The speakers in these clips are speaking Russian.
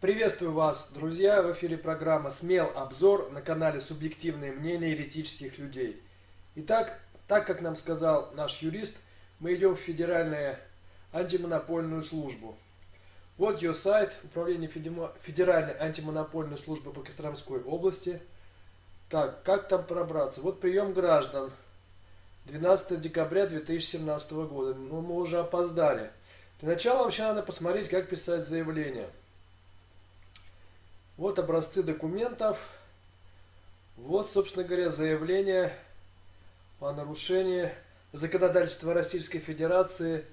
Приветствую вас, друзья! В эфире программа «Смел обзор» на канале «Субъективные мнения еретических людей». Итак, так как нам сказал наш юрист, мы идем в Федеральную антимонопольную службу. Вот ее сайт, Управление Федеральной антимонопольной службы по Костромской области. Так, как там пробраться? Вот прием граждан. 12 декабря 2017 года. Ну, мы уже опоздали. Для начала вообще надо посмотреть, как писать заявление. Вот образцы документов. Вот, собственно говоря, заявление о нарушении законодательства Российской Федерации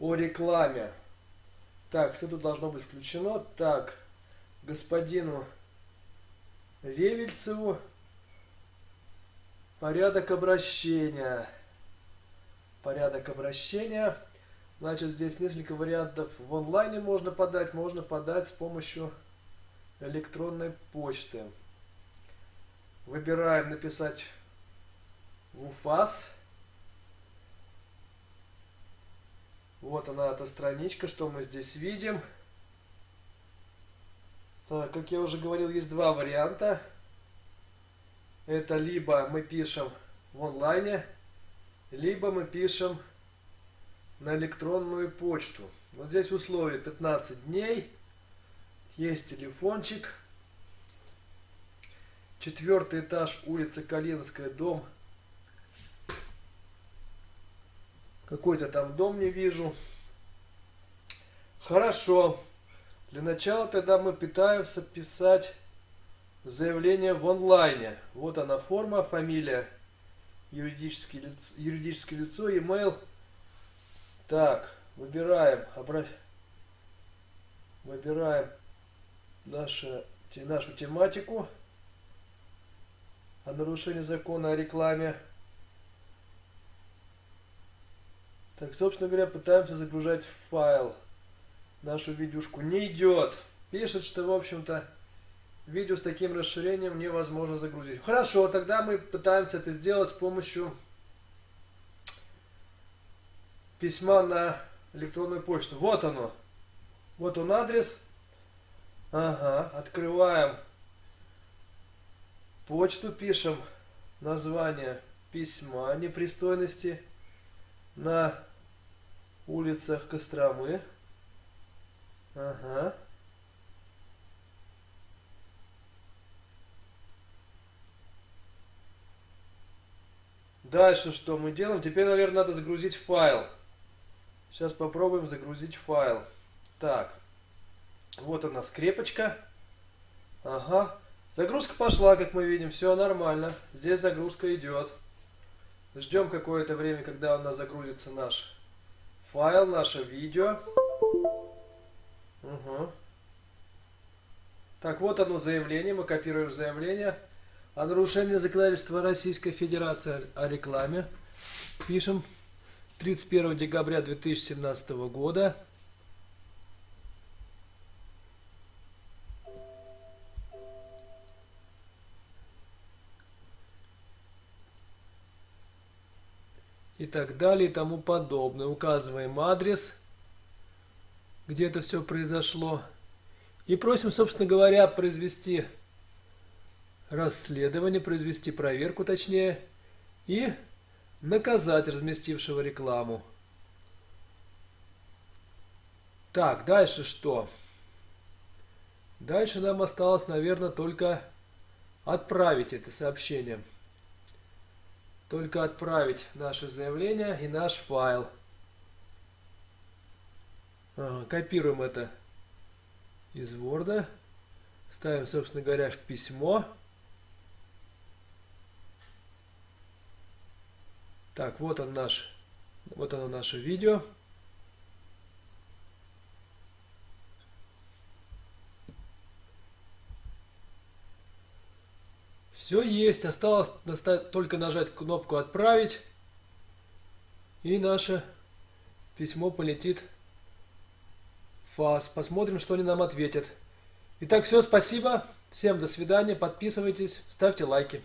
о рекламе. Так, что тут должно быть включено? Так, господину Ревельцеву порядок обращения. Порядок обращения. Значит, здесь несколько вариантов. В онлайне можно подать, можно подать с помощью электронной почты. Выбираем написать в УФАС. Вот она, эта страничка, что мы здесь видим. Так, как я уже говорил, есть два варианта. Это либо мы пишем в онлайне, либо мы пишем на электронную почту. Вот здесь условие 15 дней. Есть телефончик. Четвертый этаж, улица Калининская, дом Какой-то там дом не вижу. Хорошо. Для начала тогда мы пытаемся писать заявление в онлайне. Вот она форма, фамилия, юридическое лицо, юридическое лицо e-mail. Так, выбираем, выбираем нашу, нашу тематику о нарушении закона о рекламе. Так, собственно говоря, пытаемся загружать файл. Нашу видюшку не идет. Пишет, что, в общем-то, видео с таким расширением невозможно загрузить. Хорошо, тогда мы пытаемся это сделать с помощью письма на электронную почту. Вот оно. Вот он адрес. Ага, открываем почту, пишем название письма непристойности на улицах Костромы. Ага. Дальше что мы делаем? Теперь, наверное, надо загрузить файл. Сейчас попробуем загрузить файл. Так. Вот она скрепочка. Ага. Загрузка пошла, как мы видим. Все нормально. Здесь загрузка идет. Ждем какое-то время, когда у нас загрузится наш файл, наше видео. Угу. Так, вот оно заявление. Мы копируем заявление о нарушении законодательства Российской Федерации о рекламе. Пишем 31 декабря 2017 года. И так далее и тому подобное. Указываем адрес, где это все произошло. И просим, собственно говоря, произвести расследование, произвести проверку точнее, и наказать разместившего рекламу. Так, дальше что? Дальше нам осталось, наверное, только отправить это сообщение только отправить наше заявление и наш файл. Копируем это из Word. Ставим, собственно говоря, в письмо. Так, вот он наш, вот оно наше видео. Все есть, осталось только нажать кнопку «Отправить», и наше письмо полетит в ФАС. Посмотрим, что они нам ответят. Итак, все, спасибо. Всем до свидания. Подписывайтесь, ставьте лайки.